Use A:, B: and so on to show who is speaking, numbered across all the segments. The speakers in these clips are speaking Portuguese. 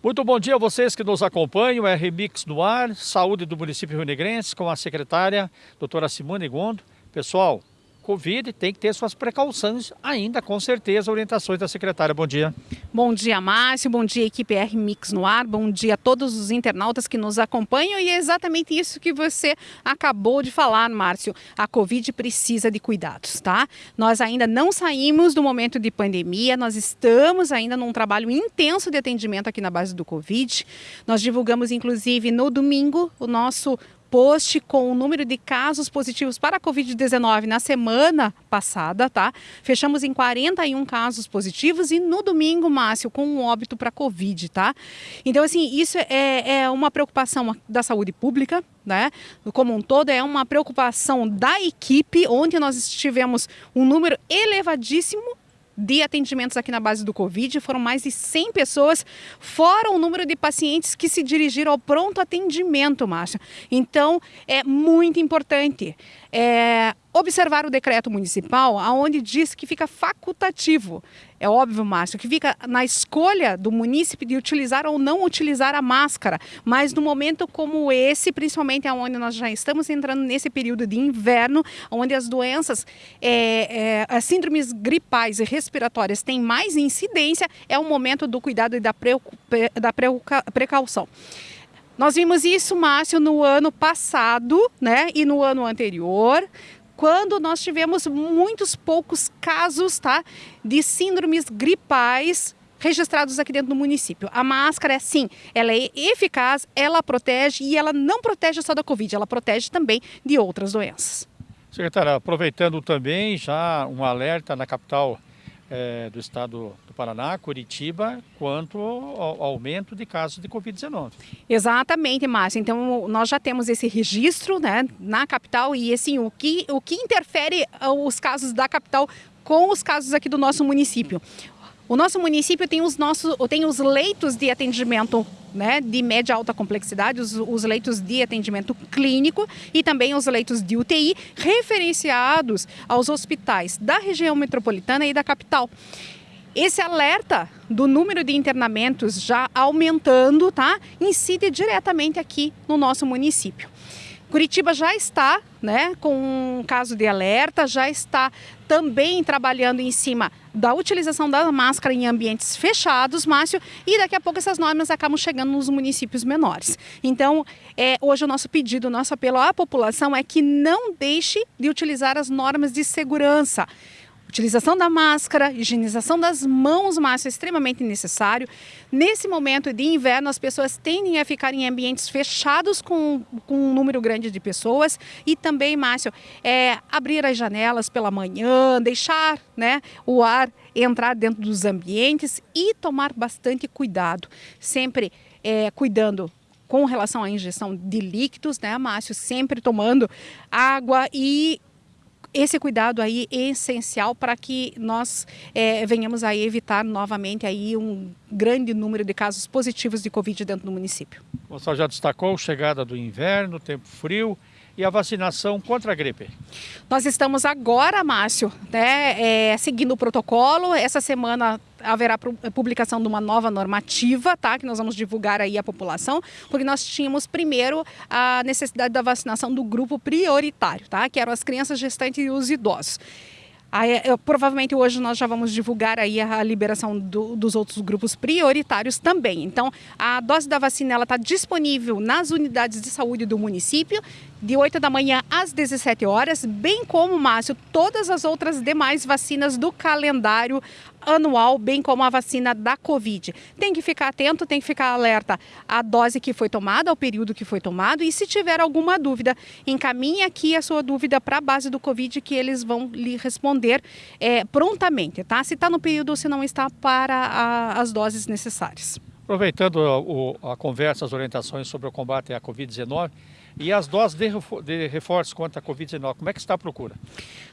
A: Muito bom dia a vocês que nos acompanham, é Remix no ar, Saúde do município Rio Negrense, com a secretária doutora Simone Gondo. Pessoal, Covid tem que ter suas precauções ainda, com certeza, orientações da secretária. Bom dia.
B: Bom dia, Márcio. Bom dia, equipe R Mix no ar. Bom dia a todos os internautas que nos acompanham. E é exatamente isso que você acabou de falar, Márcio. A Covid precisa de cuidados, tá? Nós ainda não saímos do momento de pandemia, nós estamos ainda num trabalho intenso de atendimento aqui na base do Covid. Nós divulgamos, inclusive, no domingo, o nosso post com o número de casos positivos para a Covid-19 na semana passada, tá? Fechamos em 41 casos positivos e no domingo, Márcio, com um óbito para Covid, tá? Então, assim, isso é, é uma preocupação da saúde pública, né? Como um todo, é uma preocupação da equipe, onde nós tivemos um número elevadíssimo de atendimentos aqui na base do Covid. Foram mais de 100 pessoas, fora o número de pacientes que se dirigiram ao pronto atendimento, Márcia. Então, é muito importante. É, observar o decreto municipal, onde diz que fica facultativo. É óbvio, Márcio, que fica na escolha do munícipe de utilizar ou não utilizar a máscara. Mas no momento como esse, principalmente onde nós já estamos entrando nesse período de inverno, onde as doenças, é, é, as síndromes gripais e respiratórias têm mais incidência, é o momento do cuidado e da, da precaução. Nós vimos isso, Márcio, no ano passado né, e no ano anterior quando nós tivemos muitos poucos casos tá, de síndromes gripais registrados aqui dentro do município. A máscara, sim, ela é eficaz, ela protege e ela não protege só da Covid, ela protege também de outras doenças.
A: Secretária, aproveitando também já um alerta na capital é, do estado do Paraná, Curitiba, quanto ao aumento de casos de Covid-19.
B: Exatamente, Márcia. Então, nós já temos esse registro né, na capital e, assim, o que, o que interfere ah, os casos da capital com os casos aqui do nosso município? O nosso município tem os, nossos, tem os leitos de atendimento né, de média alta complexidade, os, os, leitos de atendimento clínico e também os leitos de UTI referenciados aos hospitais da região metropolitana e da capital. Esse alerta do número de internamentos já aumentando, tá, incide diretamente aqui no nosso município. Curitiba já está né, com um caso de alerta, já está também trabalhando em cima da utilização da máscara em ambientes fechados, Márcio, e daqui a pouco essas normas acabam chegando nos municípios menores. Então, é, hoje o nosso pedido, o nosso apelo à população é que não deixe de utilizar as normas de segurança. Utilização da máscara, higienização das mãos, Márcio, é extremamente necessário. Nesse momento de inverno, as pessoas tendem a ficar em ambientes fechados com, com um número grande de pessoas. E também, Márcio, é, abrir as janelas pela manhã, deixar né, o ar entrar dentro dos ambientes e tomar bastante cuidado. Sempre é, cuidando com relação à injeção de líquidos, né, Márcio? Sempre tomando água e esse cuidado aí é essencial para que nós é, venhamos a evitar novamente aí um grande número de casos positivos de Covid dentro do município.
A: Você já destacou a chegada do inverno, tempo frio, e a vacinação contra a gripe?
B: Nós estamos agora, Márcio, né, é, seguindo o protocolo. Essa semana haverá publicação de uma nova normativa, tá? Que nós vamos divulgar aí à população, porque nós tínhamos primeiro a necessidade da vacinação do grupo prioritário, tá? Que eram as crianças gestantes e os idosos. Aí, eu, provavelmente hoje nós já vamos divulgar aí a, liberação do, dos outros grupos prioritários também. Então, a dose da vacina está disponível nas unidades de saúde do município, de 8 da manhã às 17 horas, bem como, Márcio, todas as outras demais vacinas do calendário anual, bem como a vacina da Covid. Tem que ficar atento, tem que ficar alerta à dose que foi tomada, ao período que foi tomado e se tiver alguma dúvida, encaminhe aqui a sua dúvida para a base do Covid que eles vão lhe responder é, prontamente, tá? Se está no período ou se não está para a, as doses necessárias.
A: Aproveitando a, a conversa, as orientações sobre o combate à Covid-19, e as doses de reforço contra a Covid-19, como é que está a procura?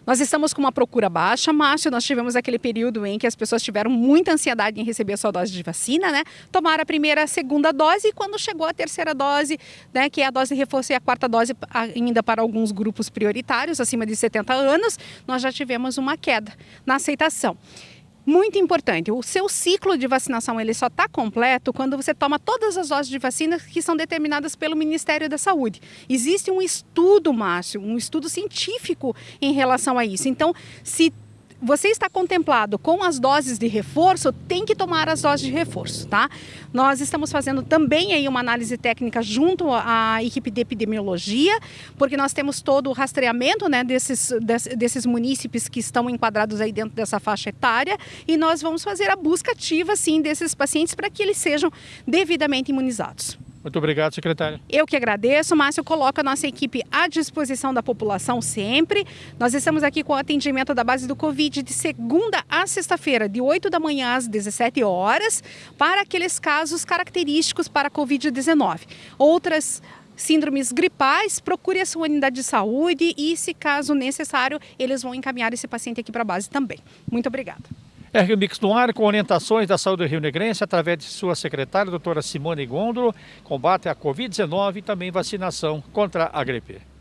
B: Nós estamos com uma procura baixa, Márcio. Nós tivemos aquele período em que as pessoas tiveram muita ansiedade em receber a sua dose de vacina, né? Tomaram a primeira, a segunda dose e quando chegou a terceira dose, né, que é a dose de reforço e a quarta dose ainda para alguns grupos prioritários, acima de 70 anos, nós já tivemos uma queda na aceitação. Muito importante. O seu ciclo de vacinação ele só está completo quando você toma todas as doses de vacina que são determinadas pelo Ministério da Saúde. Existe um estudo, Márcio, um estudo científico em relação a isso. Então, se você está contemplado com as doses de reforço, tem que tomar as doses de reforço, tá? Nós estamos fazendo também aí uma análise técnica junto à equipe de epidemiologia, porque nós temos todo o rastreamento né, desses, desses munícipes que estão enquadrados aí dentro dessa faixa etária e nós vamos fazer a busca ativa, sim, desses pacientes para que eles sejam devidamente imunizados.
A: Muito obrigado, secretária.
B: Eu que agradeço. Márcio coloca a nossa equipe à disposição da população sempre. Nós estamos aqui com o atendimento da base do Covid de segunda a sexta-feira, de 8 da manhã às 17 horas, para aqueles casos característicos para a Covid-19. Outras síndromes gripais, procure a sua unidade de saúde e, se caso necessário, eles vão encaminhar esse paciente aqui para a base também. Muito obrigada.
A: Mix no ar com orientações da saúde Rio Negrense através de sua secretária, doutora Simone Gondro, combate à Covid-19 e também vacinação contra a gripe.